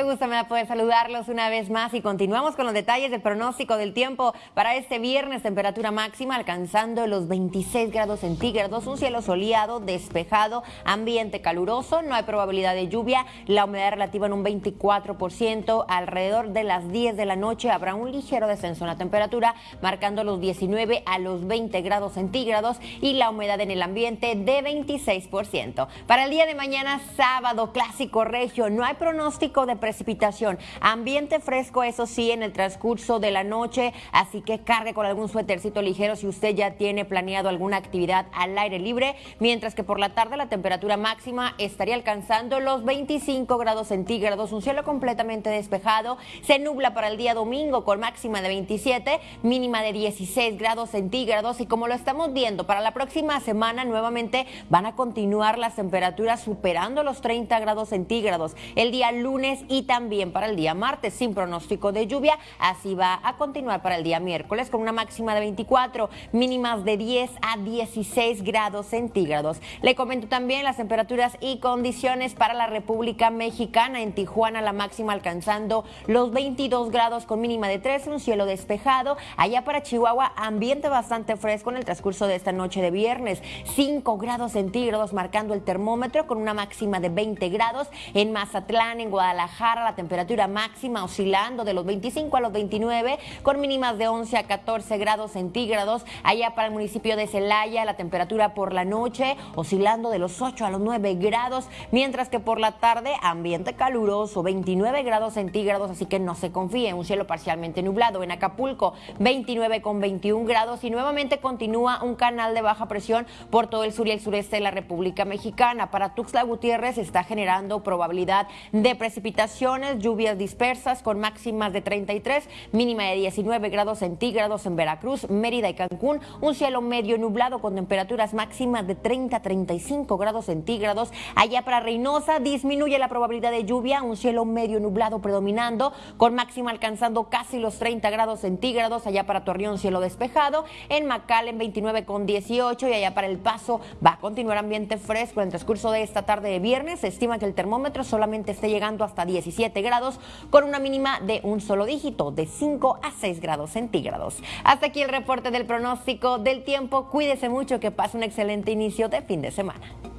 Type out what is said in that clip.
gusto me da poder saludarlos una vez más y continuamos con los detalles del pronóstico del tiempo para este viernes. Temperatura máxima alcanzando los 26 grados centígrados, un cielo soleado, despejado, ambiente caluroso, no hay probabilidad de lluvia, la humedad relativa en un 24%, alrededor de las 10 de la noche habrá un ligero descenso en la temperatura, marcando los 19 a los 20 grados centígrados y la humedad en el ambiente de 26%. Para el día de mañana, sábado, clásico regio, no hay pronóstico de precipitación. Ambiente fresco, eso sí, en el transcurso de la noche, así que cargue con algún suétercito ligero si usted ya tiene planeado alguna actividad al aire libre, mientras que por la tarde la temperatura máxima estaría alcanzando los 25 grados centígrados, un cielo completamente despejado. Se nubla para el día domingo con máxima de 27, mínima de 16 grados centígrados y como lo estamos viendo, para la próxima semana nuevamente van a continuar las temperaturas superando los 30 grados centígrados. El día lunes y también para el día martes sin pronóstico de lluvia. Así va a continuar para el día miércoles con una máxima de 24, mínimas de 10 a 16 grados centígrados. Le comento también las temperaturas y condiciones para la República Mexicana. En Tijuana la máxima alcanzando los 22 grados con mínima de 13, un cielo despejado. Allá para Chihuahua ambiente bastante fresco en el transcurso de esta noche de viernes. 5 grados centígrados marcando el termómetro con una máxima de 20 grados. En Mazatlán, en Guadalajara, la temperatura máxima oscilando de los 25 a los 29, con mínimas de 11 a 14 grados centígrados. Allá para el municipio de Celaya, la temperatura por la noche oscilando de los 8 a los 9 grados, mientras que por la tarde ambiente caluroso, 29 grados centígrados, así que no se confíe, un cielo parcialmente nublado. En Acapulco, 29 con 21 grados y nuevamente continúa un canal de baja presión por todo el sur y el sureste de la República Mexicana. Para Tuxtla Gutiérrez está generando probabilidad de lluvias dispersas con máximas de 33, mínima de 19 grados centígrados en Veracruz, Mérida y Cancún, un cielo medio nublado con temperaturas máximas de 30 a 35 grados centígrados. Allá para Reynosa disminuye la probabilidad de lluvia, un cielo medio nublado predominando con máxima alcanzando casi los 30 grados centígrados. Allá para Torreón cielo despejado, en en 29 con 18 y allá para El Paso va a continuar ambiente fresco en el transcurso de esta tarde de viernes. Se estima que el termómetro solamente esté llegando hasta 17 grados con una mínima de un solo dígito, de 5 a 6 grados centígrados. Hasta aquí el reporte del pronóstico del tiempo. Cuídese mucho, que pase un excelente inicio de fin de semana.